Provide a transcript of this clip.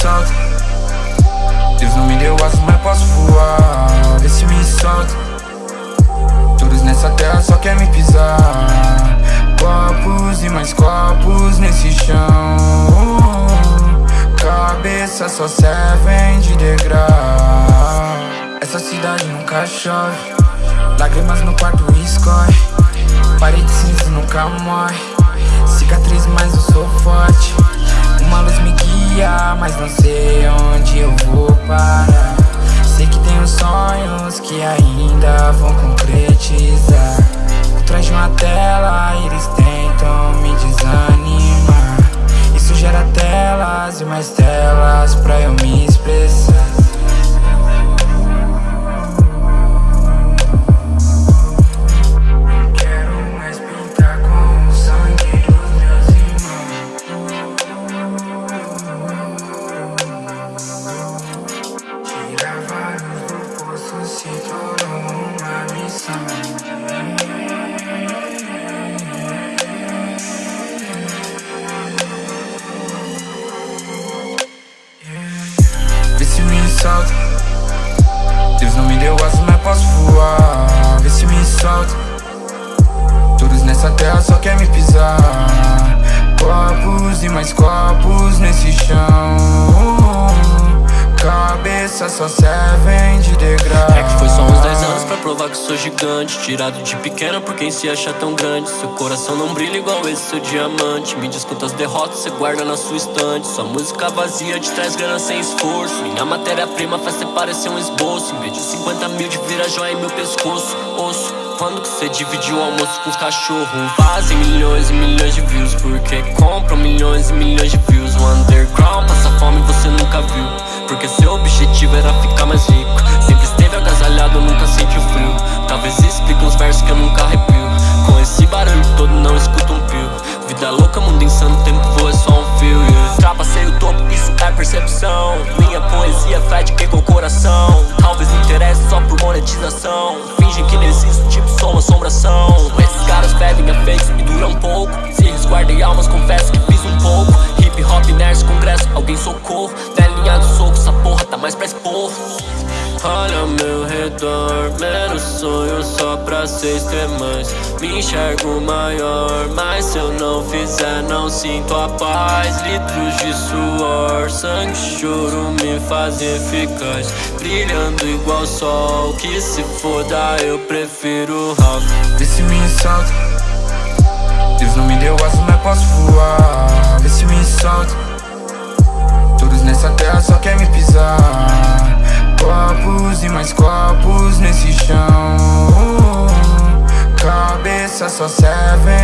solta Deus não me deu asas, mas posso voar. Vê se me solta. Todos nessa terra só quer me pisar. Copos e mais copos nesse chão. Cabeça só servem de degrau. Essa cidade nunca chove. Lágrimas no quarto escorre mas não sei onde eu vou parar. Sei que tenho sonhos que ainda vão concretizar. Por trás de uma tela eles tentam me desanimar. Isso gera telas e mais telas pra eu me Vê se me solta. Deus não me deu asas, mas posso voar. Vê se me solta. Todos nessa terra só quer me pisar. Copos e mais copos nesse chão só servem de degrau. É que foi só uns 10 anos pra provar que sou gigante. Tirado de pequeno por quem se acha tão grande. Seu coração não brilha igual esse seu diamante. Me diz quantas derrotas você guarda na sua estante. Sua música vazia te traz grana sem esforço. Minha matéria-prima faz você parecer um esboço. Em vez de 50 mil de vira joia em meu pescoço. Osso quando que você dividiu o almoço com os cachorros? Fazem milhões e milhões de views Porque compram milhões e milhões de views. O underground passa fome você nunca viu. Porque percepção. Minha poesia fede que com o coração. Talvez interesse só por monetização. Fingem que não existo, tipo sou assombração. Esses caras pedem a fakes e duram pouco. Se resguardem almas, confesso que fiz um pouco. Hip hop, nerds, congresso, alguém socorro. Telinha do soco, essa porra tá mais pra expor Olha ao meu redor, menos sonho só pra ser mais Me enxergo maior, mas se eu não fizer não sinto a paz. Litros de suor, sangue, choro me faz eficaz Brilhando igual sol, que se foda eu prefiro rock Vê se me insulta. Deus não me deu asas, mas posso voar. Vê se me insulta. Todos nessa terra só querem me pisar. Copos e mais copos nesse chão. Cabeça só serve